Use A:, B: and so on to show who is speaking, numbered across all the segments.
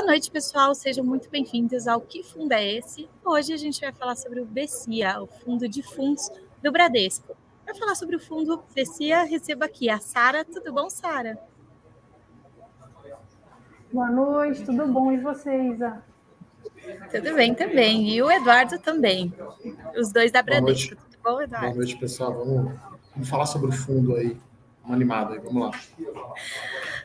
A: Boa noite, pessoal. Sejam muito bem-vindos ao Que Fundo é Esse? Hoje a gente vai falar sobre o BCIA, o Fundo de Fundos do Bradesco. Para falar sobre o fundo BCIA, recebo aqui a Sara. Tudo bom, Sara?
B: Boa noite, tudo bom? E você, Isa?
A: Tudo bem também. E o Eduardo também. Os dois da Bradesco. Tudo bom, Eduardo?
C: Boa noite, pessoal. Vamos, vamos falar sobre o fundo aí. Uma animada aí, vamos lá.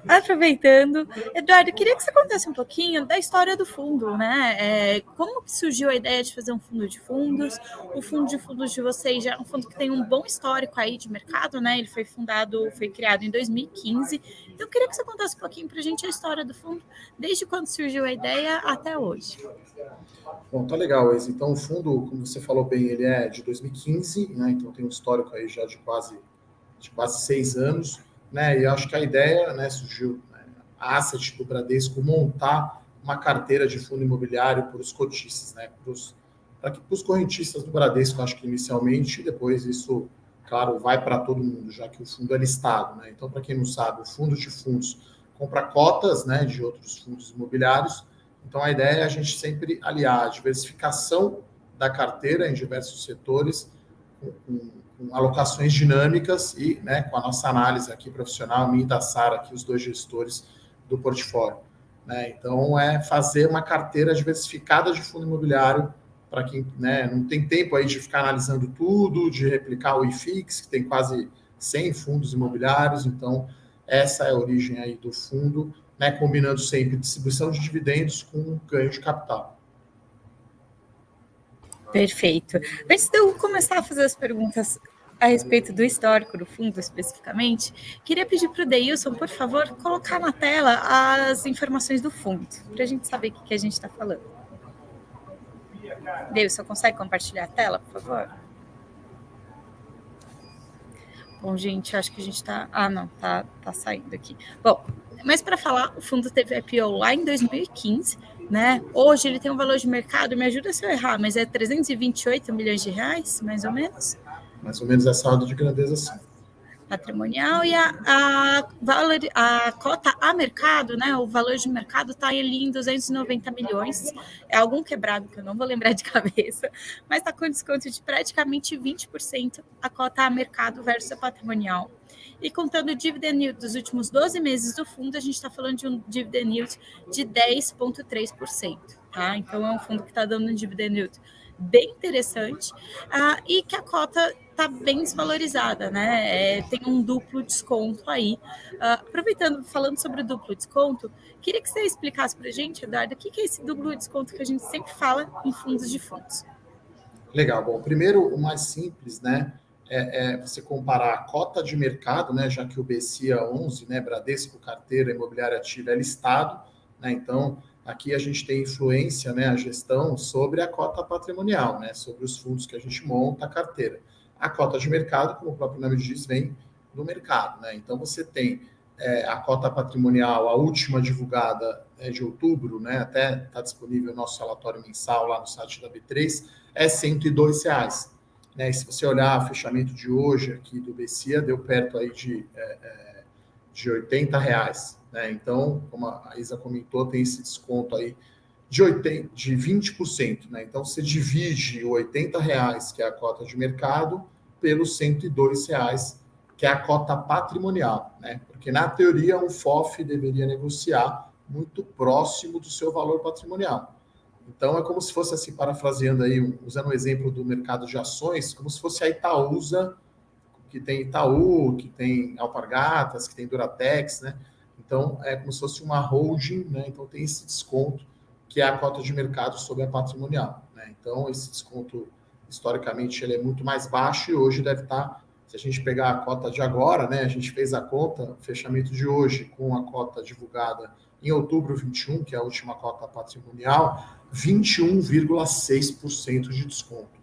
A: Aproveitando, Eduardo, queria que você contasse um pouquinho da história do fundo, né? É, como que surgiu a ideia de fazer um fundo de fundos? O fundo de fundos de vocês já é um fundo que tem um bom histórico aí de mercado, né? Ele foi fundado, foi criado em 2015. Então, queria que você contasse um pouquinho para a gente a história do fundo, desde quando surgiu a ideia até hoje.
C: Bom, tá legal, Ex. Então, o fundo, como você falou bem, ele é de 2015, né? Então tem um histórico aí já de quase, de quase seis anos né? E acho que a ideia, né, surgiu né, a asset do Bradesco montar uma carteira de fundo imobiliário para os cotistas, né? Para os correntistas do Bradesco, acho que inicialmente, e depois isso, claro, vai para todo mundo, já que o fundo é listado, né? Então, para quem não sabe, o fundo de fundos compra cotas, né, de outros fundos imobiliários. Então, a ideia é a gente sempre aliar a diversificação da carteira em diversos setores com, com com alocações dinâmicas e né, com a nossa análise aqui profissional, minha e da Sara, aqui os dois gestores do portfólio. Né? Então, é fazer uma carteira diversificada de fundo imobiliário para quem né, não tem tempo aí de ficar analisando tudo, de replicar o IFIX, que tem quase 100 fundos imobiliários. Então, essa é a origem aí do fundo, né, combinando sempre distribuição de dividendos com ganho de capital.
A: Perfeito. Antes de eu começar a fazer as perguntas a respeito do histórico do fundo especificamente, queria pedir para o Deilson, por favor, colocar na tela as informações do fundo, para a gente saber o que, a gente está falando. Deilson, consegue compartilhar a tela, por favor? Bom, gente, acho que a gente está. Ah, não, tá, tá saindo aqui. Bom, mas para falar, o fundo teve IPO lá em 2015 né? Hoje ele tem um valor de mercado, me ajuda se eu errar, mas é 328 milhões de reais, mais ou menos?
C: Mais ou menos essa ordem de grandeza, sim.
A: Patrimonial e a, a, valor, a cota a mercado, né? O valor de mercado está ali em 290 milhões. É algum quebrado que eu não vou lembrar de cabeça, mas está com desconto de praticamente 20% a cota a mercado versus a patrimonial. E contando o dividend yield dos últimos 12 meses do fundo, a gente está falando de um dividend yield de 10,3%. Tá? Então, é um fundo que está dando um dividend yield bem interessante uh, e que a cota está bem desvalorizada, né? É, tem um duplo desconto aí. Uh, aproveitando, falando sobre o duplo desconto, queria que você explicasse para a gente, Eduardo, o que, que é esse duplo desconto que a gente sempre fala em fundos de fundos.
C: Legal. Bom, primeiro, o mais simples, né? É, é, você comparar a cota de mercado, né, já que o BCIA 11, né, Bradesco Carteira Imobiliária Ativa é listado, né, então aqui a gente tem influência, né, a gestão sobre a cota patrimonial, né, sobre os fundos que a gente monta a carteira. A cota de mercado, como o próprio nome diz, vem do mercado, né, então você tem é, a cota patrimonial, a última divulgada é de outubro, né, até está disponível o nosso relatório mensal lá no site da B3, é 102 reais. Né? Se você olhar o fechamento de hoje aqui do BCIA, deu perto aí de, é, é de 80 reais. Né? Então, como a Isa comentou, tem esse desconto aí de, 80, de 20%. Né? Então, você divide o 80 reais, que é a cota de mercado, pelos 102 reais, que é a cota patrimonial. Né? Porque, na teoria, um FOF deveria negociar muito próximo do seu valor patrimonial. Então, é como se fosse, assim, parafraseando aí, usando o exemplo do mercado de ações, como se fosse a Itaúsa, que tem Itaú, que tem Alpargatas, que tem Duratex, né? Então, é como se fosse uma holding, né? Então, tem esse desconto, que é a cota de mercado sobre a patrimonial, né? Então, esse desconto, historicamente, ele é muito mais baixo e hoje deve estar, se a gente pegar a cota de agora, né? A gente fez a conta, fechamento de hoje, com a cota divulgada em outubro 21, que é a última cota patrimonial, 21,6% de desconto.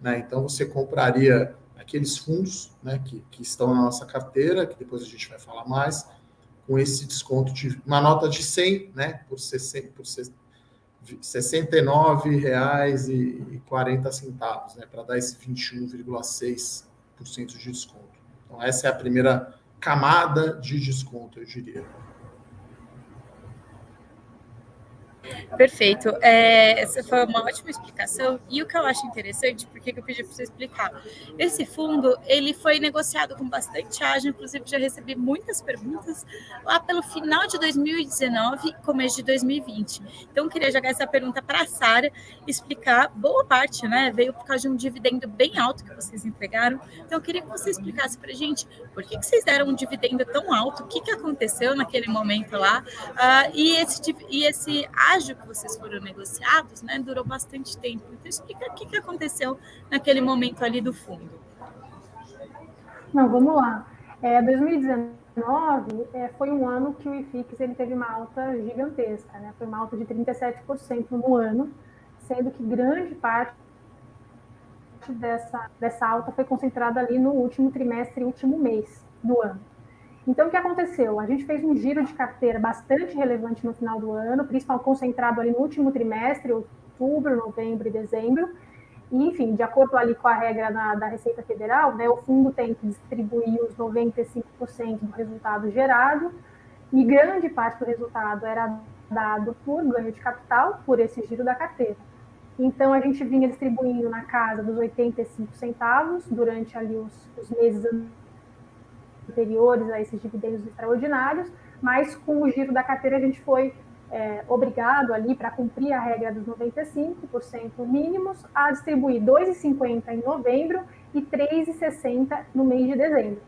C: Né? Então, você compraria aqueles fundos né, que, que estão na nossa carteira, que depois a gente vai falar mais, com esse desconto de uma nota de 100, né, por, 60, por R$ 69,40, né, para dar esse 21,6% de desconto. Então, essa é a primeira camada de desconto, eu diria.
A: Perfeito. É, essa foi uma ótima explicação. E o que eu acho interessante, porque eu pedi para você explicar, esse fundo ele foi negociado com bastante ágio, inclusive já recebi muitas perguntas lá pelo final de 2019 começo de 2020. Então, queria jogar essa pergunta para a Sara, explicar boa parte, né? Veio por causa de um dividendo bem alto que vocês entregaram. Então, eu queria que você explicasse para gente por que, que vocês deram um dividendo tão alto, o que, que aconteceu naquele momento lá, uh, e, esse, e esse ágio que vocês foram negociados, né, durou bastante tempo. Então, explica o que, que aconteceu naquele momento ali do fundo.
B: Não, vamos lá. É, 2019 é, foi um ano que o IFIX ele teve uma alta gigantesca, né? Foi uma alta de 37% no ano, sendo que grande parte dessa, dessa alta foi concentrada ali no último trimestre, último mês do ano. Então, o que aconteceu? A gente fez um giro de carteira bastante relevante no final do ano, principalmente concentrado ali no último trimestre, outubro, novembro e dezembro. E, enfim, de acordo ali com a regra na, da Receita Federal, né, o fundo tem que distribuir os 95% do resultado gerado, e grande parte do resultado era dado por ganho de capital, por esse giro da carteira. Então, a gente vinha distribuindo na casa dos 85 centavos durante ali os, os meses anteriores a esses dividendos extraordinários, mas com o giro da carteira a gente foi é, obrigado ali para cumprir a regra dos 95% mínimos a distribuir 2,50 em novembro e 3,60 no mês de dezembro.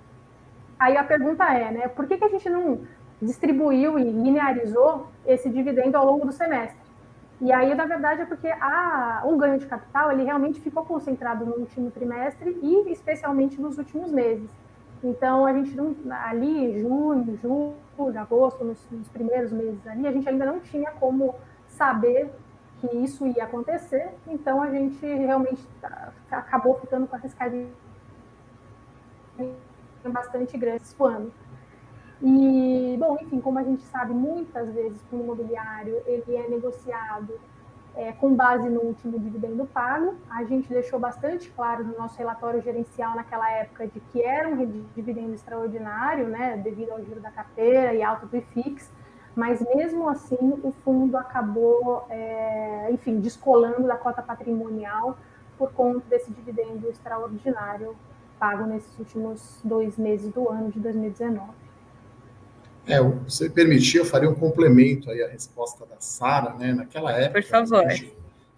B: Aí a pergunta é, né, por que, que a gente não distribuiu e linearizou esse dividendo ao longo do semestre? E aí, na verdade, é porque a, o ganho de capital ele realmente ficou concentrado no último trimestre e especialmente nos últimos meses. Então, a gente não, ali, junho, julho, agosto, nos, nos, primeiros meses ali, a gente ainda não tinha como saber que isso ia acontecer, então a gente realmente tá, acabou ficando com essas carinhas bastante grandes esse ano. E, bom, enfim, como a gente sabe, muitas vezes o imobiliário ele é negociado é, com base no último dividendo pago. A gente deixou bastante claro no nosso relatório gerencial naquela época de que era um dividendo extraordinário, né, devido ao giro da carteira e alto do IFIX, mas mesmo assim o fundo acabou, é, enfim, descolando da cota patrimonial por conta desse dividendo extraordinário pago nesses últimos dois meses do ano de 2019.
C: É, você permitir, eu faria um complemento aí à resposta da Sara, né? Naquela época.
A: Por favor.
C: Se a, gente,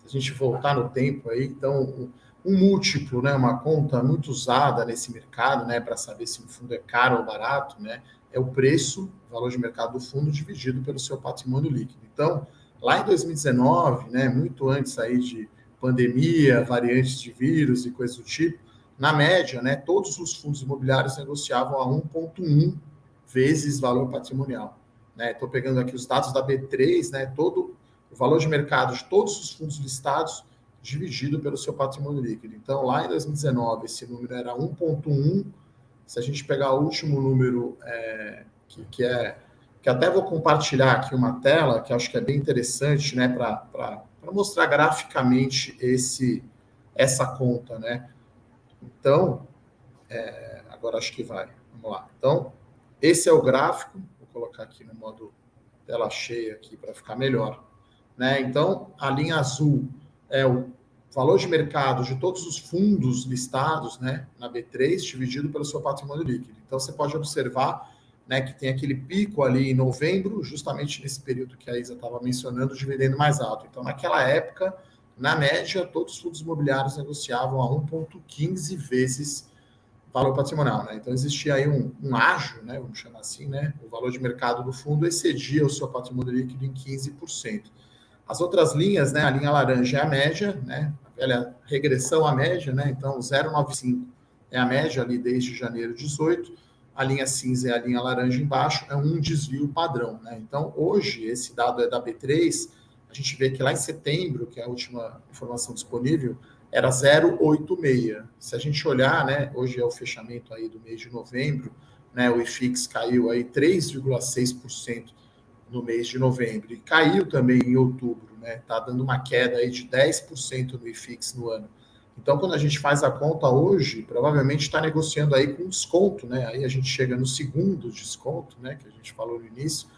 C: se a gente voltar no tempo aí, então, um, um, múltiplo, né? Uma conta muito usada nesse mercado, né? Para saber se um fundo é caro ou barato, né? É o preço, o valor de mercado do fundo dividido pelo seu patrimônio líquido. Então, lá em 2019, né? Muito antes aí de pandemia, variantes de vírus e coisas do tipo, na média, né? Todos os fundos imobiliários negociavam a 1,1 vezes valor patrimonial. Estou né? pegando aqui os dados da B3, né? todo o valor de mercado de todos os fundos listados dividido pelo seu patrimônio líquido. Então, lá em 2019, esse número era 1,1. Se a gente pegar o último número, é, que, que, é. que até vou compartilhar aqui uma tela, que acho que é bem interessante, né, para mostrar graficamente esse, essa conta, né? Então, é, agora acho que vai. Vamos lá. Então, esse é o gráfico, vou colocar aqui no modo tela cheia aqui para ficar melhor. Né? Então, a linha azul é o valor de mercado de todos os fundos listados né, na B3, dividido pelo seu patrimônio líquido. Então, você pode observar né, que tem aquele pico ali em novembro, justamente nesse período que a Isa estava mencionando, dividendo mais alto. Então, naquela época, na média, todos os fundos imobiliários negociavam a 1,15 vezes valor patrimonial. Né? Então, existia aí um, um ágio, né, vamos chamar assim, né? o valor de mercado do fundo excedia o seu patrimônio líquido em 15%. As outras linhas, né, a linha laranja é a média, né, a velha regressão à média, né, então 0,95 é a média ali desde janeiro de 18, a linha cinza é a linha laranja embaixo, é um desvio padrão. Né? Então, hoje, esse dado é da B3, a gente vê que lá em setembro, que é a última informação disponível, era 0,86. Se a gente olhar, né, hoje é o fechamento aí do mês de novembro, né, o IFIX caiu aí 3,6% no mês de novembro e caiu também em outubro, né? Tá dando uma queda aí de 10% no IFIX no ano. Então, quando a gente faz a conta hoje, provavelmente está negociando aí com desconto, né? Aí a gente chega no segundo desconto, né, que a gente falou no início,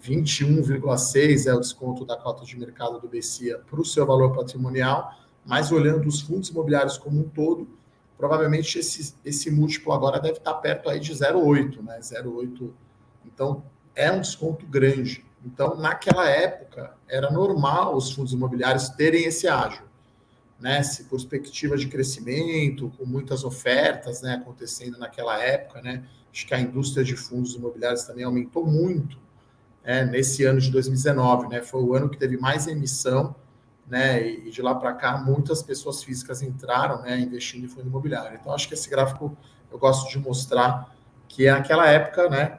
C: 21,6 é o desconto da cota de mercado do BCIA para o seu valor patrimonial, mas olhando os fundos imobiliários como um todo, provavelmente esse, esse múltiplo agora deve estar perto aí de 0,8, né? 0,8. Então, é um desconto grande. Então, naquela época, era normal os fundos imobiliários terem esse ágio, né? Se perspectiva de crescimento, com muitas ofertas, né, acontecendo naquela época, né? Acho que a indústria de fundos imobiliários também aumentou muito é, nesse ano de 2019, né? Foi o ano que teve mais emissão, né? E de lá para cá, muitas pessoas físicas entraram, né, investindo em fundo imobiliário. Então, acho que esse gráfico eu gosto de mostrar que naquela época, né,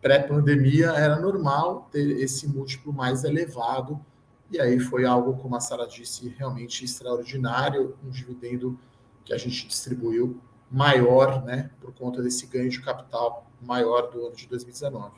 C: pré-pandemia, era normal ter esse múltiplo mais elevado. E aí foi algo, como a Sara disse, realmente extraordinário, um dividendo que a gente distribuiu maior, né, por conta desse ganho de capital maior do ano de 2019.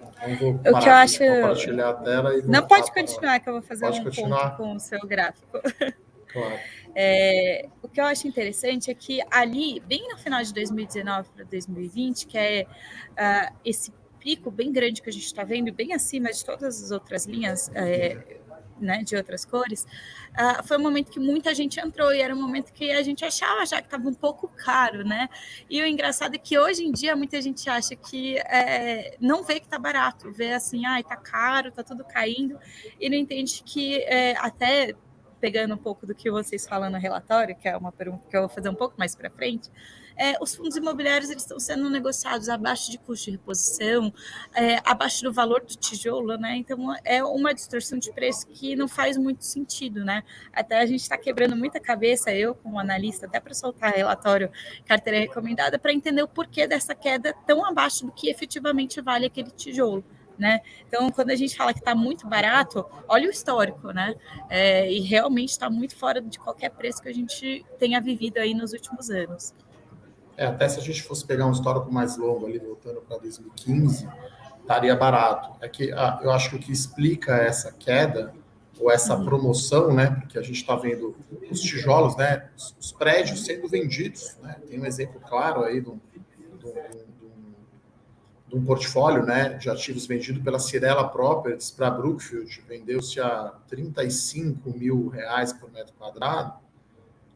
A: O que eu acho. Compartilhar a tela e Não pode continuar, que eu vou fazer pode um continuar. ponto com o seu gráfico. Claro. É, o que eu acho interessante é que ali, bem no final de 2019 para 2020, que é uh, esse pico bem grande que a gente está vendo, bem acima de todas as outras linhas, é, né, de outras cores, uh, foi um momento que muita gente entrou e era um momento que a gente achava já que estava um pouco caro, né? E o engraçado é que hoje em dia muita gente acha que é, não vê que está barato, vê assim, ai, ah, tá caro, tá tudo caindo, e não entende que é, até pegando um pouco do que vocês falam no relatório, que é uma pergunta que eu vou fazer um pouco mais para frente, é, os fundos imobiliários eles estão sendo negociados abaixo de custo de reposição, é, abaixo do valor do tijolo, né? Então é uma distorção de preço que não faz muito sentido, né? Até a gente está quebrando muita cabeça, eu como analista, até para soltar relatório carteira recomendada, para entender o porquê dessa queda tão abaixo do que efetivamente vale aquele tijolo. Né? Então, quando a gente fala que está muito barato, olha o histórico, né? É, e realmente está muito fora de qualquer preço que a gente tenha vivido aí nos últimos anos.
C: É, até se a gente fosse pegar um histórico mais longo ali, voltando para 2015, estaria barato. É que ah, eu acho que o que explica essa queda ou essa uhum. promoção, né? Porque a gente está vendo os tijolos, né? Os, os, prédios sendo vendidos, né? Tem um exemplo claro aí de um, de um, de um portfólio, né? De ativos vendido pela Cirela Properties para Brookfield, vendeu-se a 35 mil reais por metro quadrado.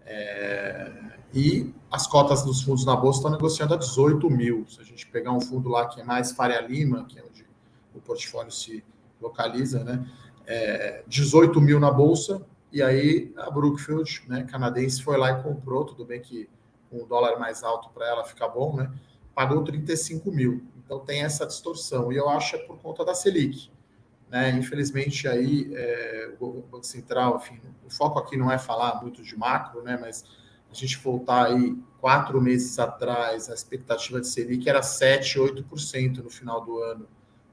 C: É, e as cotas dos fundos na bolsa estão negociando a 18 mil. Se a gente pegar um fundo lá que é mais Faria Lima, que é onde o portfólio se localiza, né? É, 18 mil na bolsa, e aí a Brookfield, né, canadense, foi lá e comprou, tudo bem que com o dólar mais alto para ela fica bom, né? Pagou 35 mil. Então tem essa distorção. E eu acho é por conta da Selic. Né? Infelizmente, aí, é, o Banco Central, enfim, o foco aqui não é falar muito de macro, né? mas a gente voltar aí quatro meses atrás, a expectativa de Selic era 7, 8% no final do ano.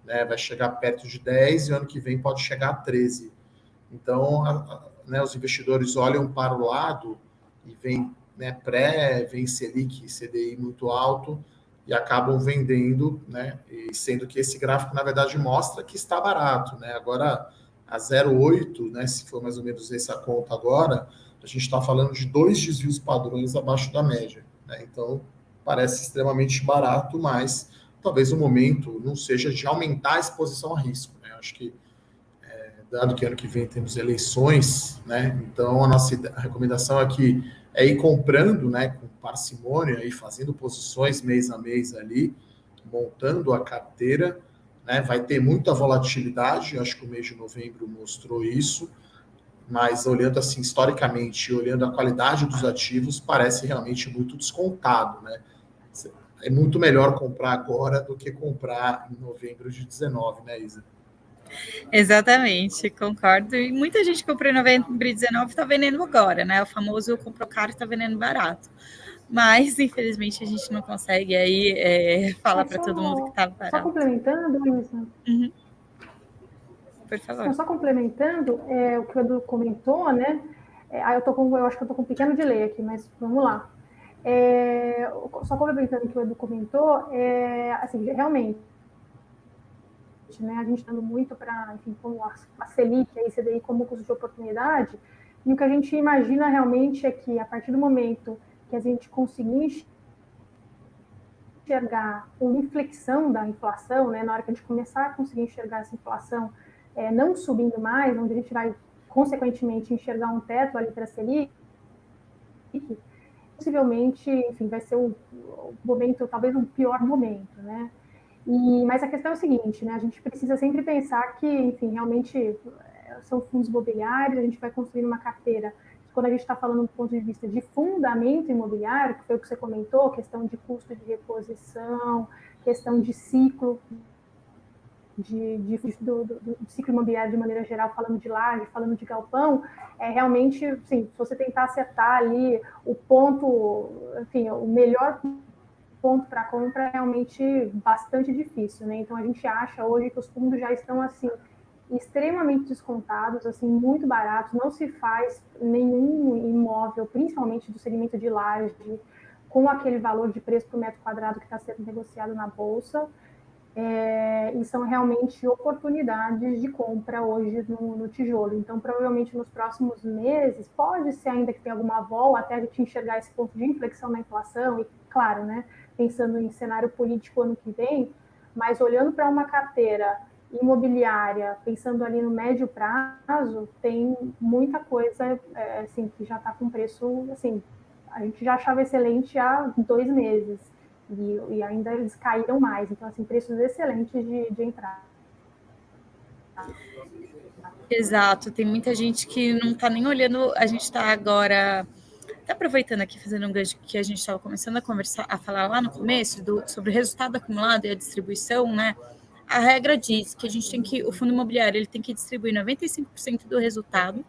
C: Né? Vai chegar perto de 10 e ano que vem pode chegar a 13. Então, a, a, né, os investidores olham para o lado e vem né, pré, vem Selic, CDI muito alto, e acabam vendendo, né? E sendo que esse gráfico, na verdade, mostra que está barato, né? Agora, a 0,8, né? Se for mais ou menos essa conta agora, a gente está falando de dois desvios padrões abaixo da média, né? Então, parece extremamente barato, mas talvez o momento não seja de aumentar a exposição a risco, né? Acho que, é, dado que ano que vem temos eleições, né? Então, a nossa recomendação é que é ir comprando, né, com parcimônia e fazendo posições mês a mês ali, montando a carteira, né, vai ter muita volatilidade, acho que o mês de novembro mostrou isso, mas olhando assim historicamente, olhando a qualidade dos ativos, parece realmente muito descontado, né? É muito melhor comprar agora do que comprar em novembro de 19, né, Isa?
A: Exatamente, concordo. E muita gente comprou em novembro de 19 está vendendo agora, né? O famoso comprou caro e está vendendo barato. Mas, infelizmente, a gente não consegue aí é, falar para todo mundo que está barato.
B: Só complementando, Luísa. Uhum.
A: Por favor.
B: Só complementando é, o que o Edu comentou, né? É, eu, tô com, eu acho que eu estou com um pequeno delay aqui, mas vamos lá. É, só complementando o que o Edu comentou, é, assim, realmente, né? A gente dando muito para, enfim, como a, Selic, a ICDI como custo de oportunidade, e o que a gente imagina realmente é que a partir do momento que a gente conseguir enxergar uma inflexão da inflação, né, na hora que a gente começar a conseguir enxergar essa inflação é, não subindo mais, onde a gente vai, consequentemente, enxergar um teto ali para a Selic, possivelmente, enfim, vai ser o momento, talvez um pior momento, né? E, mas a questão é o seguinte, né? A gente precisa sempre pensar que, enfim, realmente é, são fundos imobiliários, a gente vai construir uma carteira. Quando a gente está falando do ponto de vista de fundamento imobiliário, que foi o que você comentou, questão de custo de reposição, questão de ciclo de, de do, do, do, ciclo imobiliário de maneira geral, falando de laje, falando de galpão, é realmente, sim, se você tentar acertar ali o ponto, enfim, o melhor ponto para compra é realmente bastante difícil, né? Então a gente acha hoje que os fundos já estão assim extremamente descontados, assim muito baratos, não se faz nenhum imóvel, principalmente do segmento de laje, com aquele valor de preço por metro quadrado que está sendo negociado na bolsa é, e são realmente oportunidades de compra hoje no, no, tijolo. Então, provavelmente nos próximos meses, pode ser ainda que tenha alguma volta até a gente enxergar esse ponto de inflexão na inflação, e claro, né, pensando em cenário político ano que vem, mas olhando para uma carteira imobiliária, pensando ali no médio prazo, tem muita coisa é, assim, que já está com preço, assim, a gente já achava excelente há dois meses e, e, ainda eles caíram mais. Então, assim, preços excelentes de, de entrada.
A: Exato, tem muita gente que não está nem olhando. A gente está agora, tá aproveitando aqui, fazendo um gancho que a gente estava começando a conversar, a falar lá no começo do, sobre o resultado acumulado e a distribuição, né? A regra diz que a gente tem que, o fundo imobiliário ele tem que distribuir 95% do resultado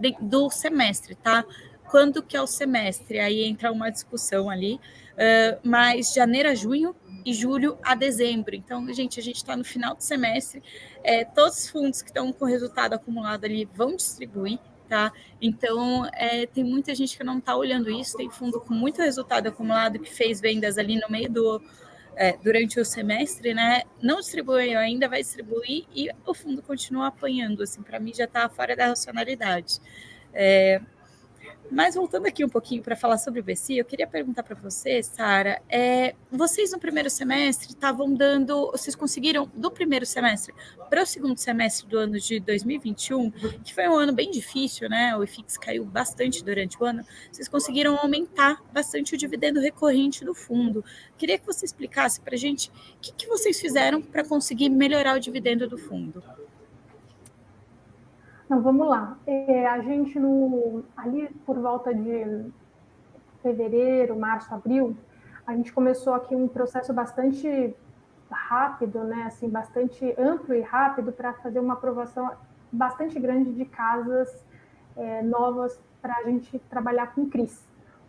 A: de, do semestre, tá? Quando que é o semestre? Aí entra uma discussão ali, uh, mas janeiro a junho e julho a dezembro. Então, gente, a gente está no final do semestre, é, todos os fundos que estão com resultado acumulado ali vão distribuir, tá? Então, é, tem muita gente que não está olhando isso, tem fundo com muito resultado acumulado que fez vendas ali no meio do. É, durante o semestre, né? Não distribuiu ainda, vai distribuir e o fundo continua apanhando. Assim, para mim já está fora da racionalidade. É, mas voltando aqui um pouquinho para falar sobre o BC, eu queria perguntar para você, Sara, é, vocês no primeiro semestre estavam dando, vocês conseguiram do primeiro semestre para o segundo semestre do ano de 2021, que foi um ano bem difícil, né? O IFIX caiu bastante durante o ano, vocês conseguiram aumentar bastante o dividendo recorrente do fundo. Queria que você explicasse para a gente o que, que vocês fizeram para conseguir melhorar o dividendo do fundo.
B: Não, vamos lá. É, a gente, no, ali por volta de fevereiro, março, abril, a gente começou aqui um processo bastante rápido, né, assim, bastante amplo e rápido para fazer uma aprovação bastante grande de casas é, novas para a gente trabalhar com CRIs.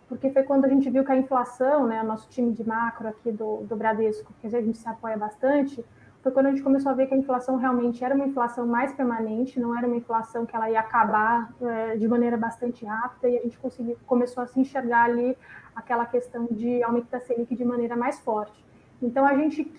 B: Porque foi quando a gente viu que a inflação, né, o nosso time de macro aqui do, do Bradesco, que a gente se apoia bastante, foi quando a gente começou a ver que a inflação realmente era uma inflação mais permanente, não era uma inflação que ela ia acabar é, de maneira bastante rápida, e a gente conseguiu, começou a se enxergar ali aquela questão de aumento da Selic de maneira mais forte. Então, a gente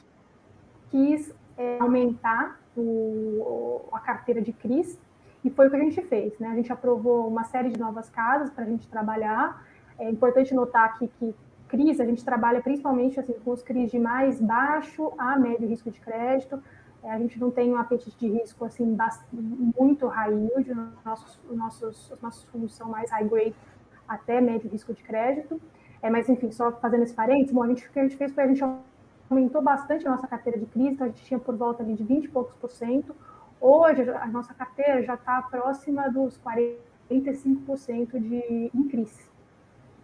B: quis é, aumentar o, a carteira de CRIs, e foi o que a gente fez. Né? A gente aprovou uma série de novas casas para a gente trabalhar. É importante notar aqui que CRIs, a gente trabalha principalmente assim, com os CRIs de mais baixo a médio risco de crédito. É, a gente não tem um apetite de risco assim muito high yield, nossos, nossos, os nossos fundos são mais high grade até médio risco de crédito. É, mas, enfim, só fazendo esse parênteses, bom, a gente, o que a gente fez foi a gente aumentou bastante a nossa carteira de crise, então a gente tinha por volta ali, de 20 e poucos por cento. Hoje, a nossa carteira já está próxima dos 45% de em crise.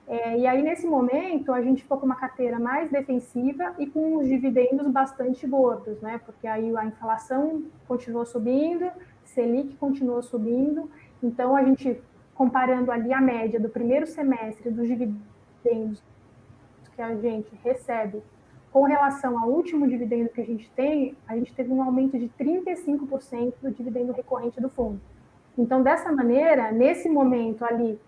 B: É, e aí, nesse momento, a gente ficou com uma carteira mais defensiva e com os dividendos bastante gordos, né? Porque aí a inflação continuou subindo, Selic continuou subindo, então a gente, comparando ali a média do primeiro semestre dos dividendos que a gente recebe com relação ao último dividendo que a gente tem, a gente teve um aumento de 35% do dividendo recorrente do fundo. Então, dessa maneira, nesse momento ali,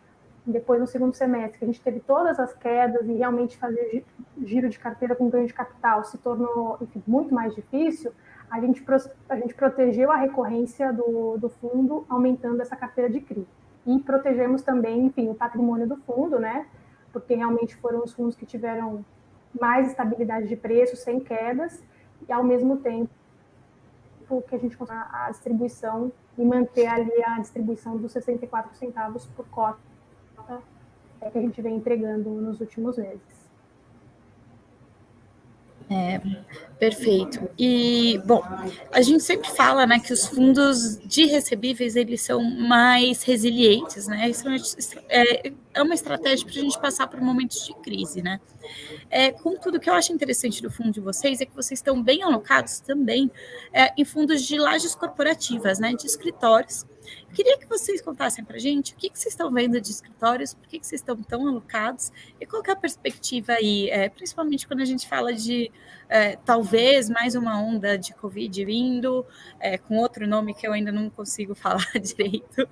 B: depois no segundo semestre, que a gente teve todas as quedas e realmente fazer giro de carteira com ganho de capital se tornou enfim, muito mais difícil, a gente, a gente protegeu a recorrência do, do fundo, aumentando essa carteira de CRI. E protegemos também, enfim, o patrimônio do fundo, né? Porque realmente foram os fundos que tiveram mais estabilidade de preço, sem quedas, e ao mesmo tempo que a gente consiga a distribuição e manter ali a distribuição dos 64 centavos por cota é, que a gente vem entregando nos últimos meses.
A: É, perfeito. E, bom, a gente sempre fala, né, que os fundos de recebíveis, eles são mais resilientes, né, isso é, é uma estratégia para a gente passar por momentos de crise, né. É, contudo, o que eu acho interessante do fundo de vocês é que vocês estão bem alocados também é, em fundos de lajes corporativas, né, de escritórios, eu queria que vocês contassem para a gente o que, que vocês estão vendo de escritórios, por que, que vocês estão tão alocados e qual é a perspectiva aí, é, principalmente quando a gente fala de é, talvez mais uma onda de Covid vindo, é, com outro nome que eu ainda não consigo falar direito,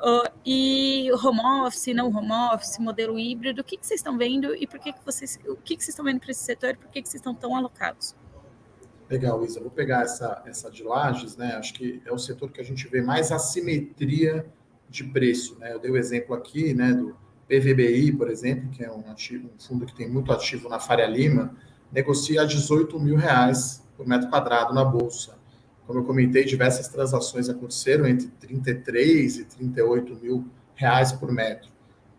A: é, e home office, não home office, modelo híbrido, o que, que vocês estão vendo e por que, que vocês, o que, que vocês estão vendo para esse setor e por que, que vocês estão tão alocados?
C: Legal, Isa. Vou pegar essa, essa de lajes, né? Acho que é o setor que a gente vê mais assimetria de preço, né? Eu dei o exemplo aqui, né, do PVBI, por exemplo, que é um, ativo, um fundo que tem muito ativo na Faria Lima, negocia a 18 mil reais por metro quadrado na Bolsa. Como eu comentei, diversas transações aconteceram entre 33 e 38 mil reais por metro.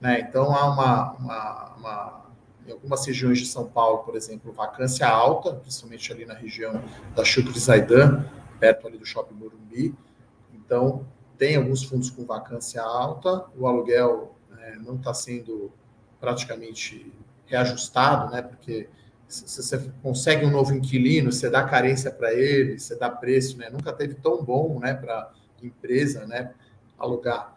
C: Né? Então, há uma, uma, uma em algumas regiões de São Paulo, por exemplo, vacância alta, principalmente ali na região da Chucre Zaidan, perto ali do Shopping Morumbi. Então, tem alguns fundos com vacância alta, o aluguel né, não está sendo praticamente reajustado, né? Porque você consegue um novo inquilino, você dá carência para ele, você dá preço, né? Nunca teve tão bom, né, para empresa, né, alugar,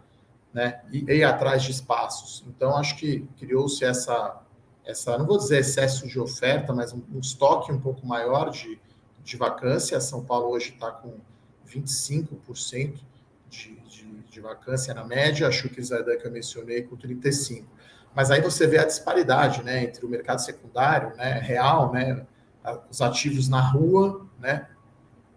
C: né? E ir atrás de espaços. Então acho que criou-se essa essa, não vou dizer excesso de oferta, mas um, um estoque um pouco maior de, de vacância. São Paulo hoje está com 25% de, de, de vacância na média, acho que Zaidan que eu mencionei com 35%. Mas aí você vê a disparidade né, entre o mercado secundário, né, real, né, os ativos na rua, né,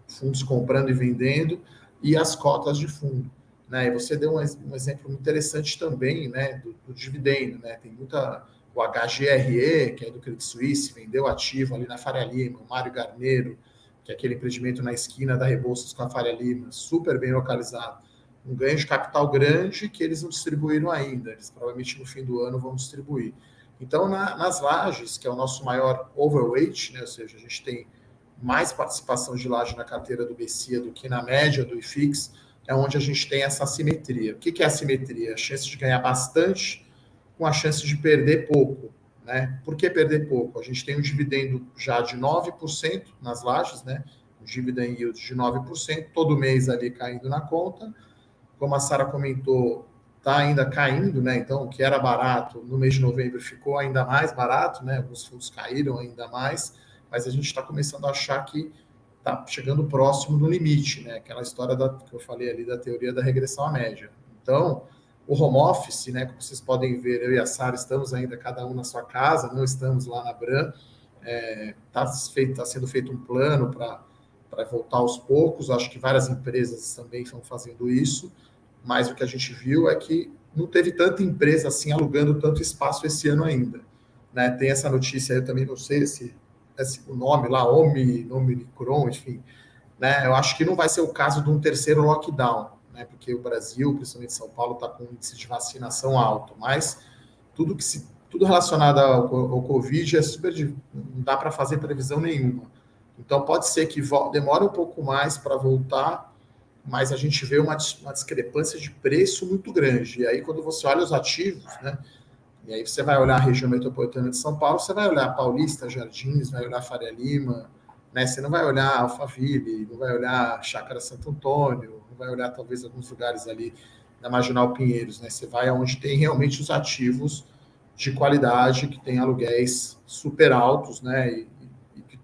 C: fundos comprando e vendendo, e as cotas de fundo. Né? E você deu um, um exemplo interessante também né, do, do dividendo. Né? Tem muita o HGRE, que é do Credit Suisse, vendeu ativo ali na Faria Lima, o Mário Garneiro, que é aquele empreendimento na esquina da Rebouças com a Faria Lima, super bem localizado. Um ganho de capital grande que eles não distribuíram ainda, eles provavelmente no fim do ano vão distribuir. Então, na, nas lajes, que é o nosso maior overweight, né, ou seja, a gente tem mais participação de laje na carteira do BCIA do que na média do IFIX, é onde a gente tem essa assimetria. O que, que é assimetria? A chance de ganhar bastante com a chance de perder pouco. Né? Por que perder pouco? A gente tem um dividendo já de 9% nas lajes, né? um dividend yield de 9%, todo mês ali caindo na conta. Como a Sara comentou, está ainda caindo, né? Então, o que era barato no mês de novembro ficou ainda mais barato, né? Alguns fundos caíram ainda mais, mas a gente está começando a achar que está chegando próximo do limite, né? Aquela história da, que eu falei ali da teoria da regressão à média. Então, o home office, né? Como vocês podem ver, eu e a Sara estamos ainda cada um na sua casa, não estamos lá na Bran. Está é, tá tá sendo feito um plano para voltar aos poucos. Acho que várias empresas também estão fazendo isso, mas o que a gente viu é que não teve tanta empresa assim alugando tanto espaço esse ano ainda. Né? Tem essa notícia, eu também não sei se, se o nome lá, Omni, Omicron, enfim. Né? Eu acho que não vai ser o caso de um terceiro lockdown né, porque o Brasil, principalmente São Paulo, está com um índice de vacinação alto, mas tudo que se tudo relacionado ao, ao Covid é super não dá para fazer previsão nenhuma. Então pode ser que demore um pouco mais para voltar, mas a gente vê uma, uma discrepância de preço muito grande. E aí quando você olha os ativos, né, e aí você vai olhar a região metropolitana de São Paulo, você vai olhar Paulista, Jardins, vai olhar Faria Lima, né? Você não vai olhar Alphaville, não vai olhar Chácara Santo Antônio, vai olhar talvez alguns lugares ali na Marginal Pinheiros, né? Você vai aonde tem realmente os ativos de qualidade, que tem aluguéis super altos, né? E,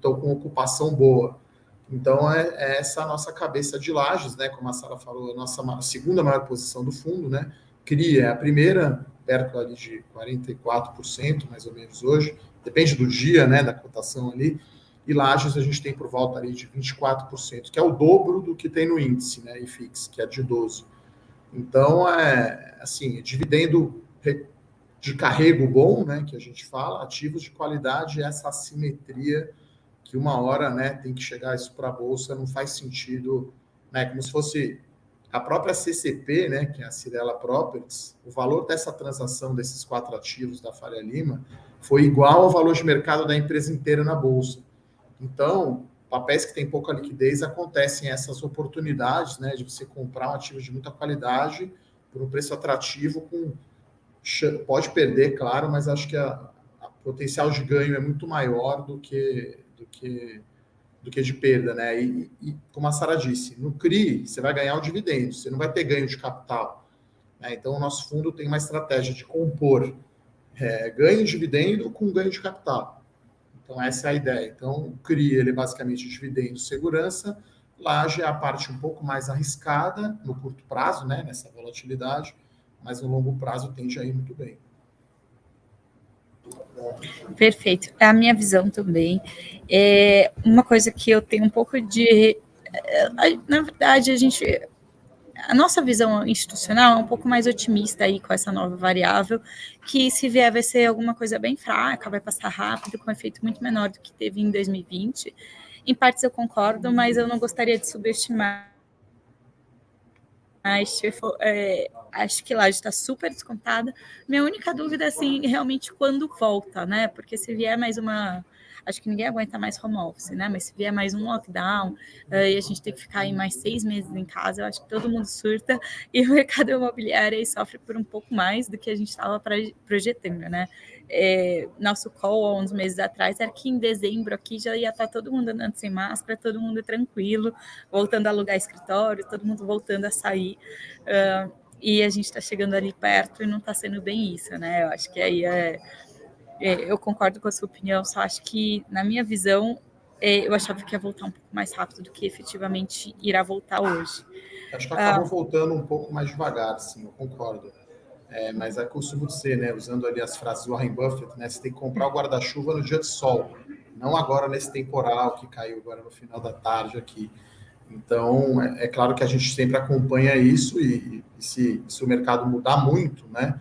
C: estão com ocupação boa. Então, é, é, essa a nossa cabeça de lajes, né? Como a Sara falou, a nossa segunda maior posição do fundo, né? CRIA é a primeira, perto ali de 44%, mais ou menos hoje. Depende do dia, né? Da cotação ali e Lages a gente tem por volta ali de 24%, que é o dobro do que tem no índice, né, IFIX, que é de 12. Então, é assim, dividendo de carrego bom, né, que a gente fala, ativos de qualidade essa assimetria que uma hora, né, tem que chegar isso para a bolsa, não faz sentido, né, como se fosse a própria CCP, né, que é a Cirela Properties, o valor dessa transação desses quatro ativos da Faria Lima foi igual ao valor de mercado da empresa inteira na bolsa. Então, papéis que têm pouca liquidez acontecem essas oportunidades, né, de você comprar um ativo de muita qualidade por um preço atrativo com pode perder, claro, mas acho que a, a potencial de ganho é muito maior do que do que do que de perda, né? E, e como a Sara disse, no CRI você vai ganhar o dividendo, você não vai ter ganho de capital. Né? Então o nosso fundo tem uma estratégia de compor é, ganho de dividendo com ganho de capital. Então essa é a ideia. Então o CRI ele é basicamente dividendo segurança, laje é a parte um pouco mais arriscada no curto prazo, né? Nessa volatilidade, mas no longo prazo tende a ir muito bem.
A: Perfeito. É a minha visão também. É uma coisa que eu tenho um pouco de. É, na verdade, a gente. A nossa visão institucional é um pouco mais otimista aí com essa nova variável, que se vier vai ser alguma coisa bem fraca, vai passar rápido, com um efeito muito menor do que teve em 2020. Em partes eu concordo, mas eu não gostaria de subestimar mas é, acho que lá está super descontada. Minha única dúvida é assim, realmente quando volta, né? Porque se vier mais uma. Acho que ninguém aguenta mais home office, né? Mas se vier mais um lockdown uh, e a gente tem que ficar aí mais seis meses em casa, eu acho que todo mundo surta e o mercado imobiliário aí sofre por um pouco mais do que a gente estava projetando, né? É, nosso call há uns meses atrás era que em dezembro aqui já ia estar todo mundo andando sem máscara, todo mundo tranquilo, voltando a alugar escritório, todo mundo voltando a sair. Uh, e a gente está chegando ali perto e não está sendo bem isso, né? Eu acho que aí é, é, eu concordo com a sua opinião, só acho que, na minha visão, é, eu achava que ia voltar um pouco mais rápido do que efetivamente irá voltar hoje.
C: Acho que acabou uh, voltando um pouco mais devagar, sim, eu concordo. É, mas é costume ser, né? Usando ali as frases do Warren Buffett, né? Você tem que comprar o guarda-chuva no dia de sol, não agora nesse temporal que caiu agora no final da tarde aqui. Então, é, é claro que a gente sempre acompanha isso e, e se, se, o mercado mudar muito, né?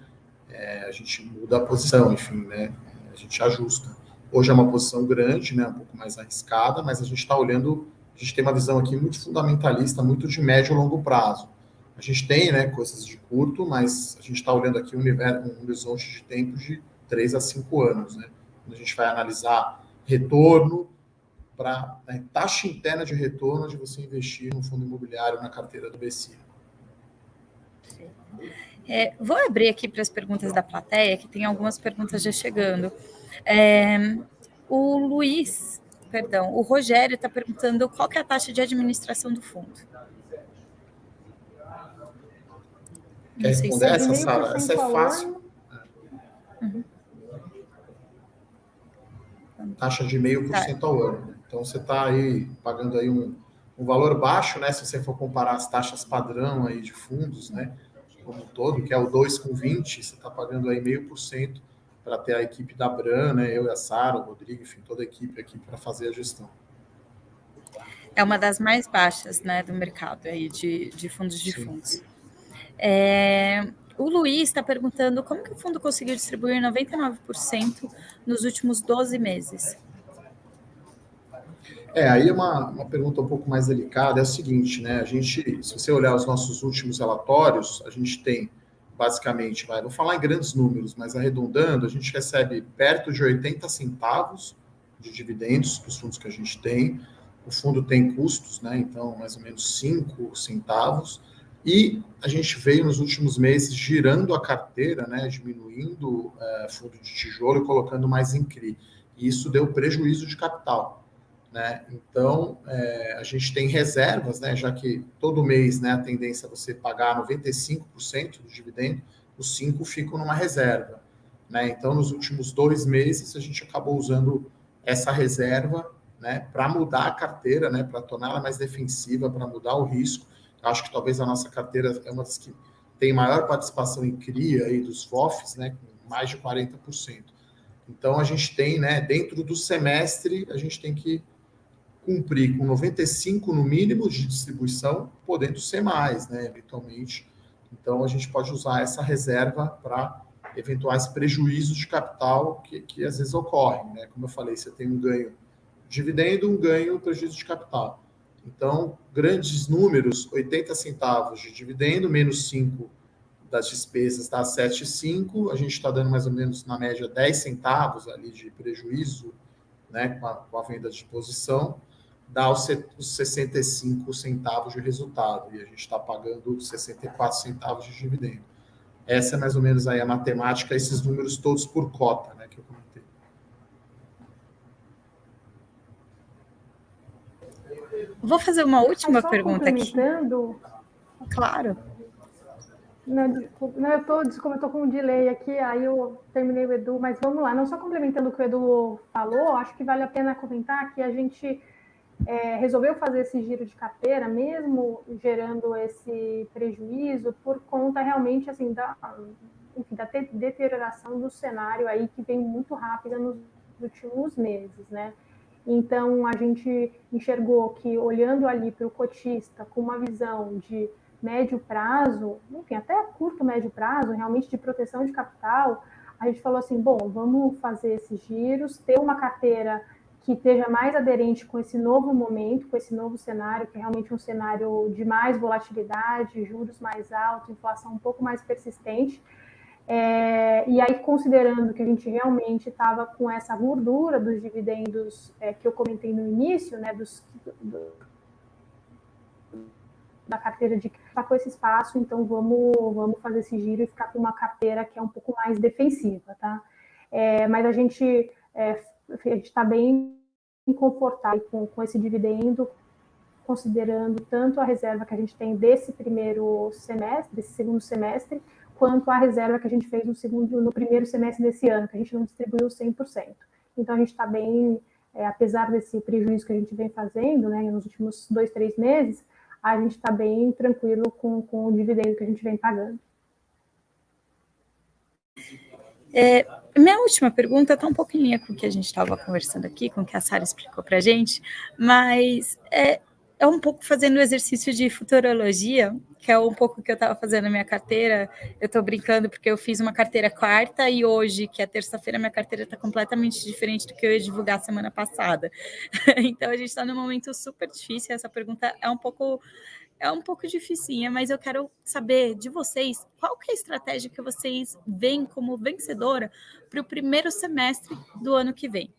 C: É, a gente muda a posição, enfim, né? A gente ajusta. Hoje é uma posição grande, né? Um pouco mais arriscada, mas a gente está olhando, a gente tem uma visão aqui muito fundamentalista, muito de médio e longo prazo. A gente tem né, coisas de curto, mas a gente está olhando aqui um, universo, um horizonte de tempo de 3 a 5 anos. Né? Quando a gente vai analisar retorno para né, taxa interna de retorno de você investir no fundo imobiliário na carteira do BC.
A: É, vou abrir aqui para as perguntas da plateia, que tem algumas perguntas já chegando. É, o Luiz, perdão, o Rogério está perguntando qual é a taxa de administração do fundo.
C: Quer responder essa, Sara? Essa é fácil. Uhum. Taxa de meio por cento ao ano. Então você está aí pagando aí um, um valor baixo, né? Se você for comparar as taxas padrão aí de fundos, né? Como um todo, que é o 2 com 20, você está pagando aí meio por cento para ter a equipe da Bran, né? Eu e a Sara, o Rodrigo, enfim, toda a equipe aqui para fazer a gestão.
A: É uma das mais baixas, né, do mercado aí de, de fundos de Sim. fundos. É, o Luiz está perguntando como que o fundo conseguiu distribuir 99% nos últimos 12 meses.
C: É, aí é uma, uma pergunta um pouco mais delicada, é o seguinte, né, a gente, se você olhar os nossos últimos relatórios, a gente tem, basicamente, vai, vou falar em grandes números, mas arredondando, a gente recebe perto de 80 centavos de dividendos dos fundos que a gente tem, o fundo tem custos, né, então mais ou menos 5 centavos, e a gente veio nos últimos meses girando a carteira, né, diminuindo é, fundo de tijolo e colocando mais em CRI. E isso deu prejuízo de capital. Né? Então, é, a gente tem reservas, né, já que todo mês né, a tendência é você pagar 95% do dividendo, os 5% ficam numa reserva. Né? Então, nos últimos dois meses, a gente acabou usando essa reserva né, para mudar a carteira, né, para torná-la mais defensiva, para mudar o risco Acho que talvez a nossa carteira é uma das que tem maior participação em CRIA aí dos FOFs, né, com mais de 40%. Então a gente tem, né, dentro do semestre, a gente tem que cumprir com 95 no mínimo de distribuição, podendo ser mais, né, eventualmente. Então a gente pode usar essa reserva para eventuais prejuízos de capital que, que às vezes ocorrem. Né? Como eu falei, você tem um ganho dividendo, um ganho prejuízo de capital. Então, grandes números, 80 centavos de dividendo, menos 5 das despesas dá 7,5. A gente está dando mais ou menos, na média, 10 centavos ali de prejuízo né, com, a, com a venda de posição, dá os, os 65 centavos de resultado. E a gente está pagando 64 centavos de dividendo. Essa é mais ou menos aí a matemática, esses números todos por cota, né, que eu comentei.
A: Vou fazer uma última pergunta aqui.
B: Claro. Não, desculpa, não, eu tô, desculpa, eu tô com um delay aqui, aí eu terminei o Edu, mas vamos lá, não só complementando o que o Edu falou, acho que vale a pena comentar que a gente é, resolveu fazer esse giro de carteira, mesmo gerando esse prejuízo, por conta realmente assim da, enfim, da deterioração do cenário aí que vem muito rápida nos últimos meses, né? Então a gente enxergou que olhando ali para o cotista com uma visão de médio prazo, enfim, até curto médio prazo, realmente de proteção de capital, a gente falou assim, bom, vamos fazer esses giros, ter uma carteira que esteja mais aderente com esse novo momento, com esse novo cenário, que é realmente um cenário de mais volatilidade, juros mais altos, inflação um pouco mais persistente. É, e aí, considerando que a gente realmente estava com essa gordura dos dividendos é, que eu comentei no início, né, dos, do, da carteira de tá com esse espaço, então vamos, vamos fazer esse giro e ficar com uma carteira que é um pouco mais defensiva, tá? É, mas a gente é, está bem confortável com, com esse dividendo, considerando tanto a reserva que a gente tem desse primeiro semestre, desse segundo semestre, quanto a reserva que a gente fez no segundo, no primeiro semestre desse ano, que a gente não distribuiu 100%. Então a gente está bem, é, apesar desse prejuízo que a gente vem fazendo, né, nos últimos dois, três meses, a gente está bem tranquilo com, com o dividendo que a gente vem pagando.
A: É, minha última pergunta está um pouco em linha com o que a gente estava conversando aqui, com o que a Sara explicou para a gente, mas é, é um pouco fazendo o exercício de futurologia, que é um pouco que eu estava fazendo na minha carteira. Eu estou brincando porque eu fiz uma carteira quarta e hoje, que é terça-feira, minha carteira está completamente diferente do que eu ia divulgar semana passada. então a gente está num momento super difícil. Essa pergunta é um pouco é um pouco dificinha, mas eu quero saber de vocês qual que é a estratégia que vocês veem como vencedora para o primeiro semestre do ano que vem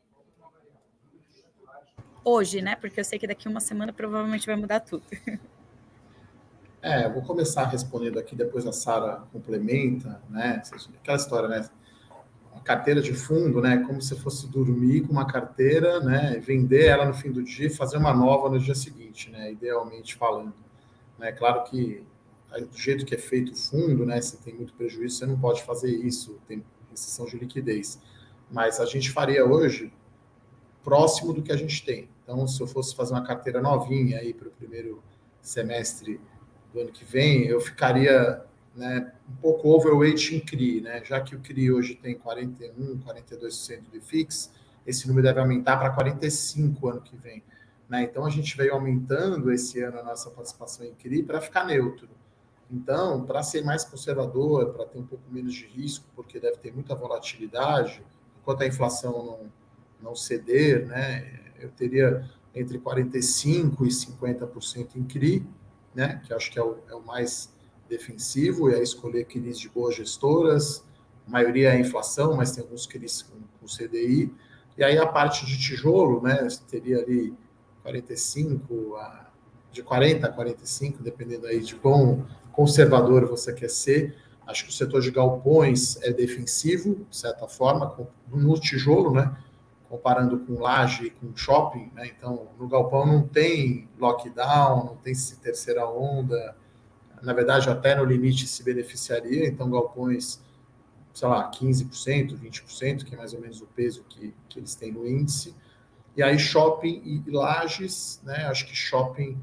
A: hoje, né? Porque eu sei que daqui uma semana provavelmente vai mudar tudo.
C: É, eu vou começar respondendo aqui, depois a Sara complementa, né? Aquela história, né? Uma carteira de fundo, né? Como se fosse dormir com uma carteira, né? Vender ela no fim do dia e fazer uma nova no dia seguinte, né? Idealmente falando. É né? claro que do jeito que é feito o fundo, né? Se tem muito prejuízo, você não pode fazer isso, tem restrição de liquidez. Mas a gente faria hoje próximo do que a gente tem. Então, se eu fosse fazer uma carteira novinha aí para o primeiro semestre do ano que vem, eu ficaria né, um pouco overweight em CRI, né? Já que o CRI hoje tem 41, 42% de FIX, esse número deve aumentar para 45 ano que vem. Né? Então a gente veio aumentando esse ano a nossa participação em CRI para ficar neutro. Então, para ser mais conservador, para ter um pouco menos de risco, porque deve ter muita volatilidade, enquanto a inflação não, não ceder, né? Eu teria entre 45% e 50% em CRI, né? Que acho que é o, é o mais defensivo, e aí escolher CRIs de boas gestoras, a maioria é inflação, mas tem alguns CRIs com, com CDI, e aí a parte de tijolo, né? Teria ali 45 a de 40 a 45, dependendo aí de quão conservador você quer ser. Acho que o setor de galpões é defensivo, de certa forma, no tijolo, né? Comparando com laje e com shopping, né? Então, no galpão não tem lockdown, não tem terceira onda. Na verdade, até no limite se beneficiaria. Então, galpões, sei lá, 15%, 20%, que é mais ou menos o peso que, que eles têm no índice. E aí, shopping e lajes, né? Acho que shopping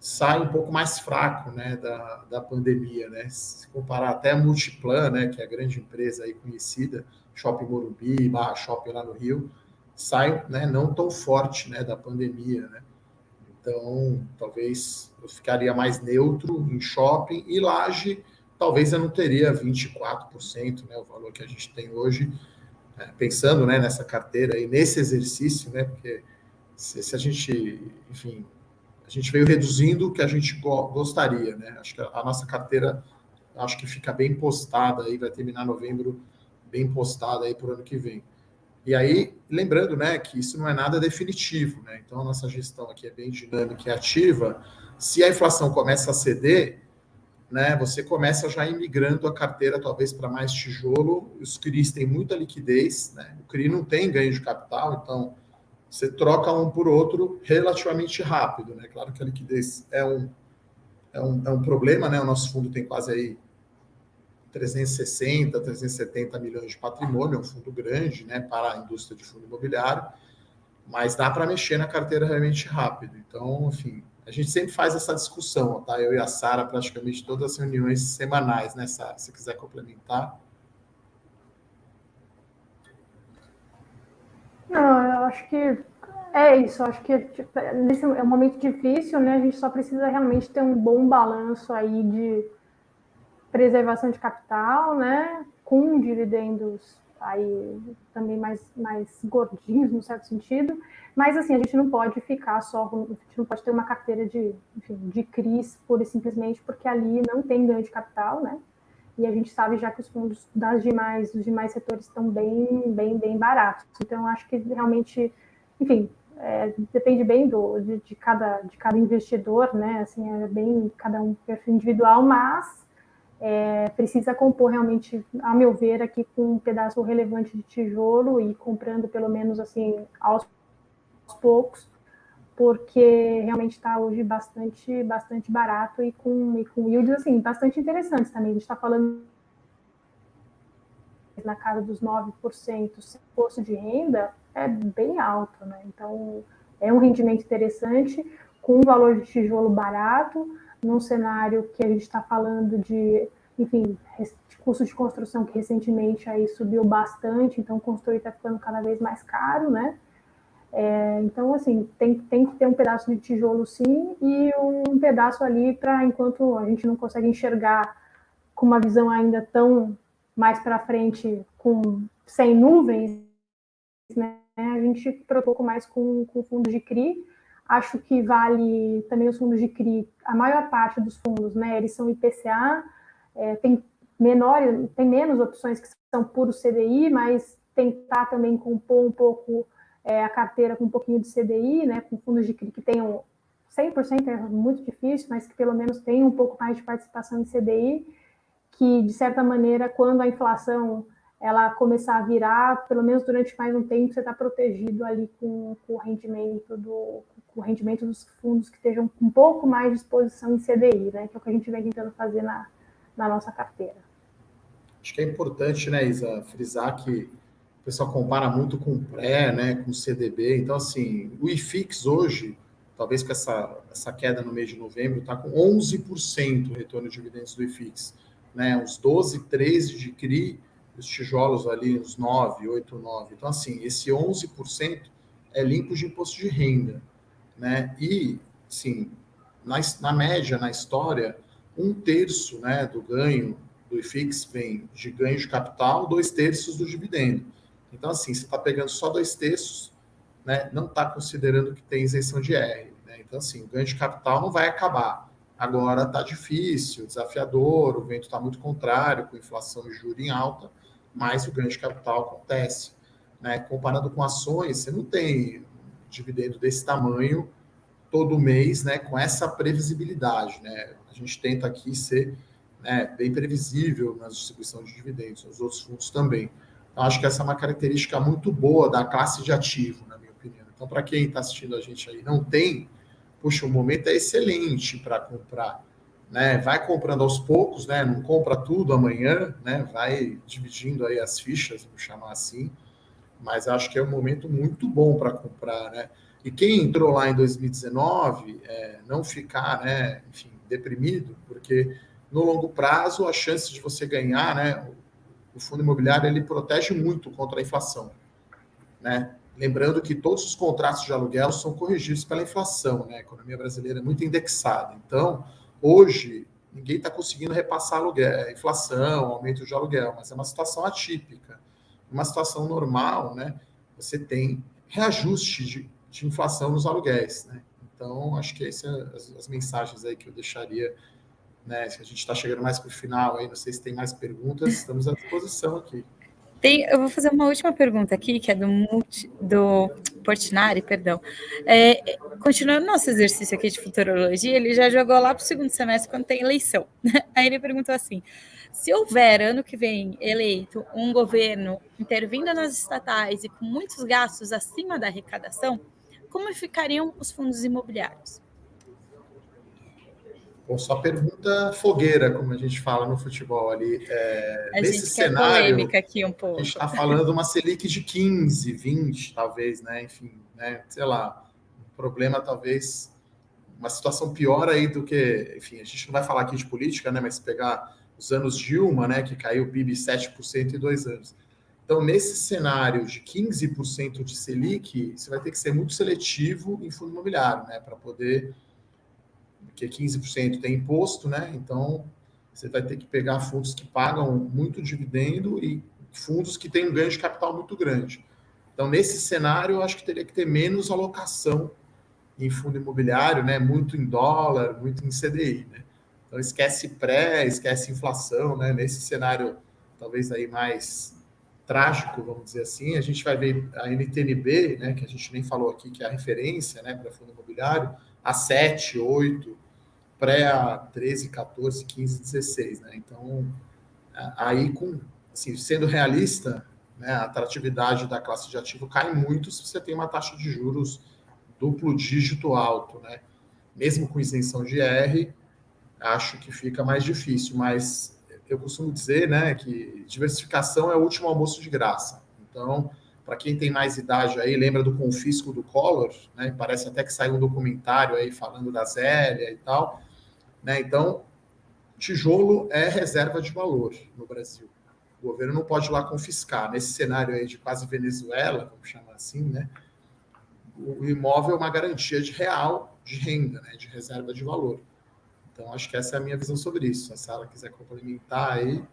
C: sai um pouco mais fraco, né, da, da pandemia, né? Se comparar até a Multiplan, né, que é a grande empresa aí conhecida, Shopping Morumbi, Barra Shopping lá no Rio, sai né, não tão forte né, da pandemia. Né? Então, talvez eu ficaria mais neutro em shopping e laje, talvez eu não teria 24%, né, o valor que a gente tem hoje, é, pensando né, nessa carteira e nesse exercício, né, porque se, se, a gente, enfim, a gente veio reduzindo o que a gente go gostaria, né, acho que a, a, nossa carteira, acho que fica bem postada aí, vai terminar novembro bem postada aí para o ano que vem. E aí, lembrando, né, que isso não é nada definitivo, né, então a nossa gestão aqui é bem dinâmica e ativa, se a inflação começa a ceder, né, você começa já imigrando a carteira talvez para mais tijolo, os CRIs têm muita liquidez, né, o CRI não tem ganho de capital, então você troca um por outro relativamente rápido, né, claro que a liquidez é um, é um, é um problema, né, o nosso fundo tem quase aí 360, 370 milhões de patrimônio, é um fundo grande, né, para a indústria de fundo imobiliário, mas dá para mexer na carteira realmente rápido, então, enfim, a gente sempre faz essa discussão, tá? Eu e a Sara, praticamente todas as reuniões semanais, né, Sara? Se quiser complementar.
B: Não, eu acho que é isso. Acho que tipo, nesse é um momento difícil, né? A gente só precisa realmente ter um bom balanço aí de preservação de capital, né? Com dividendos aí também mais, mais gordinhos, no certo sentido, mas assim, a gente não pode ficar só, a gente não pode ter uma carteira de, enfim, de CRIs pura e simplesmente porque ali não tem ganho de capital, né? E a gente sabe já que os fundos das demais, dos demais setores estão bem, bem, bem baratos. Então, acho que realmente, enfim, é, depende bem do, de, de, cada, de cada investidor, né? Assim, é bem cada um perfil individual, mas é, precisa compor realmente, a meu ver, aqui com um pedaço relevante de tijolo e comprando pelo menos assim aos, aos poucos, porque realmente está hoje bastante, bastante barato e com, e com yields assim, bastante interessantes também. A gente está falando na casa dos 9%, sem imposto de renda, é bem alto, né? Então, é um rendimento interessante, com um valor de tijolo barato, num cenário que a gente está falando de, enfim, de custo de construção que recentemente aí subiu bastante, então construir está ficando cada vez mais caro, né? É, então, assim, tem, tem que ter um pedaço de tijolo sim e um pedaço ali para enquanto a gente não consegue enxergar com uma visão ainda tão mais para frente, com sem nuvens, né? A gente preocupa mais com, com fundo de CRI, Acho que vale também os fundos de CRI, a maior parte dos fundos, né? Eles são IPCA, é, tem menor, tem menos opções que são puro CDI, mas tentar também compor um pouco é, a carteira com um pouquinho de CDI, né? Com fundos de CRI que tenham 100% é muito difícil, mas que pelo menos tenham um pouco mais de participação em CDI, que de certa maneira, quando a inflação ela começar a virar, pelo menos durante mais um tempo, você está protegido ali com, com, o rendimento do o rendimento dos fundos que estejam com um pouco mais de exposição em CDI, né? Que é o que a gente vem tentando fazer na, na nossa carteira.
C: Acho que é importante, né, Isa, frisar que o pessoal compara muito com o pré, né, com o CDB. Então, assim, o IFIX hoje, talvez com essa, essa queda no mês de novembro, está com 11% o retorno de dividendos do IFIX. Né, uns 12, 13 de CRI os tijolos ali, uns 9, 8, 9. Então, assim, esse 11% é limpo de imposto de renda, né? E, sim, na, na média, na história, um terço né, do ganho do IFIX vem de ganho de capital, dois terços do dividendo. Então, assim, você está pegando só dois terços, né, não está considerando que tem isenção de R. Né? Então, assim, o ganho de capital não vai acabar. Agora está difícil, desafiador, o vento está muito contrário, com inflação e juros em alta mais o ganho de capital acontece. Né? Comparando com ações, você não tem dividendo desse tamanho todo mês, né, com essa previsibilidade, né? A gente tenta aqui ser né, bem previsível na distribuição de dividendos, os outros fundos também. Então, acho que essa é uma característica muito boa da classe de ativo, na minha opinião. Então, para quem está assistindo a gente aí não tem, puxa, o momento é excelente para comprar né? Vai comprando aos poucos, né? Não compra tudo amanhã, né? Vai dividindo aí as fichas, vou chamar assim. Mas acho que é um momento muito bom para comprar, né? E quem entrou lá em 2019, é, não ficar, né? Enfim, deprimido, porque no longo prazo a chance de você ganhar, né? O fundo imobiliário ele protege muito contra a inflação, né? Lembrando que todos os contratos de aluguel são corrigidos pela inflação, né? A economia brasileira é muito indexada, então Hoje, ninguém está conseguindo repassar aluguel, inflação, aumento de aluguel, mas é uma situação atípica. Uma situação normal, né? Você tem reajuste de, de inflação nos aluguéis, né? Então, acho que essas são as, as mensagens aí que eu deixaria né? Se a gente está chegando mais para o final aí, não sei se tem mais perguntas, estamos à disposição aqui.
A: Tem, eu vou fazer uma última pergunta aqui, que é do, multi, do Portinari, perdão. É, continuando nosso exercício aqui de futurologia, ele já jogou lá para o segundo semestre quando tem eleição. Aí ele perguntou assim: se houver ano que vem eleito um governo intervindo nas estatais e com muitos gastos acima da arrecadação, como ficariam os fundos imobiliários?
C: Bom, só pergunta fogueira, como a gente fala no futebol ali. É, a nesse cenário,
A: aqui um pouco.
C: a gente está falando uma Selic de 15, 20, talvez, né? Enfim, né? sei lá, um problema talvez, uma situação pior aí do que, enfim, a gente não vai falar aqui de política, né? Mas pegar os anos Dilma, né? Que caiu o PIB 7% em dois anos. Então, nesse cenário de 15% de Selic, você vai ter que ser muito seletivo em fundo imobiliário, né? Para poder porque 15% tem imposto, né? Então você vai ter que pegar fundos que pagam muito dividendo e fundos que têm um ganho de capital muito grande. Então, nesse cenário, eu acho que teria que ter menos alocação em fundo imobiliário, né? Muito em dólar, muito em CDI, né? Então, esquece pré, esquece inflação, né? Nesse cenário, talvez aí mais trágico, vamos dizer assim, a gente vai ver a NTNB, né? Que a gente nem falou aqui, que é a referência, né? Para fundo imobiliário, a 7, 8, pré a 13, 14, 15, 16, né? Então, aí com, assim, sendo realista, né, a atratividade da classe de ativo cai muito se você tem uma taxa de juros duplo dígito alto, né? Mesmo com isenção de R, acho que fica mais difícil, mas eu costumo dizer, né, que diversificação é o último almoço de graça. Então, para quem tem mais idade aí, lembra do confisco do Collor, né? Parece até que saiu um documentário aí falando da Zélia e tal. Né? Então, tijolo é reserva de valor no Brasil. O governo não pode ir lá confiscar. Nesse cenário aí de quase Venezuela, vamos chamar assim, né? o imóvel é uma garantia de real de renda, né? de reserva de valor. Então, acho que essa é a minha visão sobre isso. Se a Sara quiser complementar aí.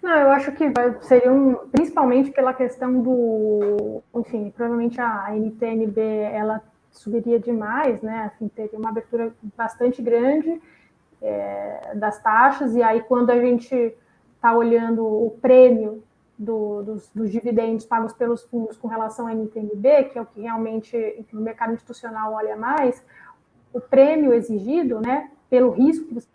B: Não, eu acho que seria um, principalmente pela questão do, enfim, provavelmente a NTNB, ela subiria demais, né? Assim, teria uma abertura bastante grande é, das taxas, e aí quando a gente está olhando o prêmio do, dos, dos, dividendos pagos pelos fundos com relação ao NTNB, que é o que realmente o mercado institucional olha mais, o prêmio exigido, né, pelo risco que você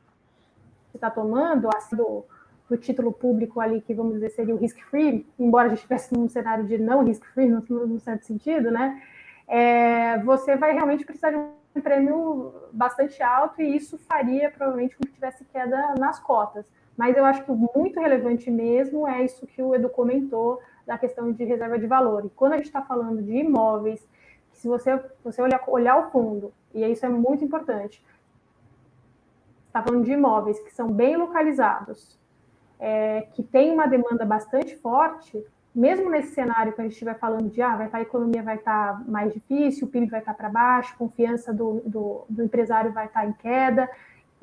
B: está tomando, assim, do, do título público ali, que vamos dizer seria o risk-free, embora a gente estivesse num cenário de não risk-free, no, certo sentido, né, é, você vai realmente precisar de um prêmio bastante alto e isso faria provavelmente com que tivesse queda nas cotas. Mas eu acho que muito relevante mesmo é isso que o Edu comentou da questão de reserva de valor. E quando a gente está falando de imóveis, se você, você olhar, olhar o fundo, e isso é muito importante, está falando de imóveis que são bem localizados, é, que tem uma demanda bastante forte, mesmo nesse cenário que a gente estiver falando de ah, vai estar, tá, a economia vai estar tá mais difícil, o PIB vai estar tá para baixo, confiança do, do, do, empresário vai estar em queda,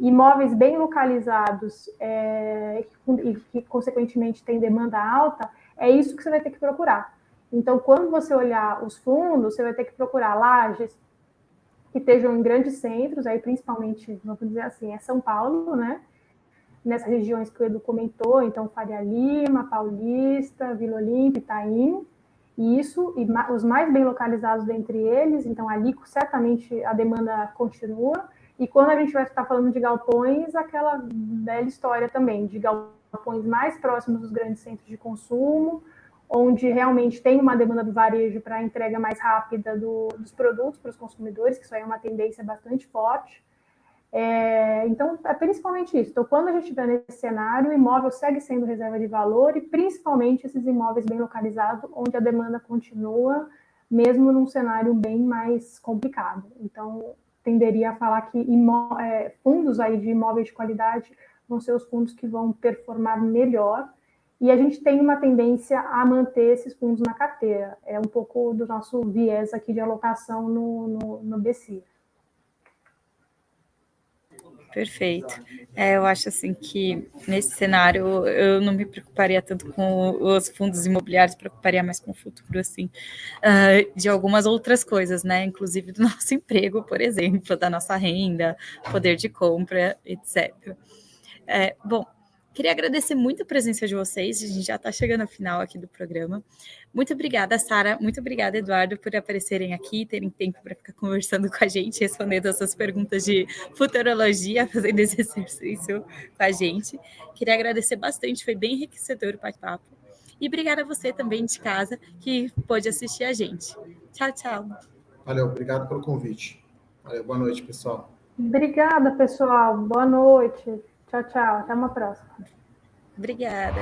B: imóveis bem localizados é, e que, consequentemente, tem demanda alta, é isso que você vai ter que procurar. Então, quando você olhar os fundos, você vai ter que procurar lajes que estejam em grandes centros, aí principalmente, vamos dizer assim, é São Paulo, né? nessas regiões que o Edu comentou, então Faria Lima, Paulista, Vila Olímpia, Itaim, e isso, e os mais bem localizados dentre eles, então ali certamente a demanda continua, e quando a gente vai estar falando de galpões, aquela velha história também, de galpões mais próximos dos grandes centros de consumo, onde realmente tem uma demanda do varejo para entrega mais rápida do, dos produtos para os consumidores, que isso aí é uma tendência bastante forte, é, então, é principalmente isso. Então, quando a gente estiver nesse cenário, o imóvel segue sendo reserva de valor e principalmente esses imóveis bem localizados, onde a demanda continua, mesmo num cenário bem mais complicado. Então, tenderia a falar que é, fundos aí de imóveis de qualidade vão ser os fundos que vão performar melhor. E a gente tem uma tendência a manter esses fundos na carteira. É um pouco do nosso viés aqui de alocação no, no, no BC.
A: Perfeito. É, eu acho assim que nesse cenário eu não me preocuparia tanto com os fundos imobiliários, preocuparia mais com o futuro assim uh, de algumas outras coisas, né? Inclusive do nosso emprego, por exemplo, da nossa renda, poder de compra, etc. É, bom, Queria agradecer muito a presença de vocês. A gente já está chegando ao final aqui do programa. Muito obrigada, Sara. Muito obrigada, Eduardo, por aparecerem aqui, terem tempo para ficar conversando com a gente, respondendo essas perguntas de futurologia, fazendo esse exercício com a gente. Queria agradecer bastante, foi bem enriquecedor o bate-papo. E obrigada a você também de casa que pôde assistir a gente. Tchau, tchau.
C: Valeu, obrigado pelo convite. Valeu, boa noite, pessoal.
B: Obrigada, pessoal. Boa noite. Tchau, tchau. Até uma próxima.
A: Obrigada.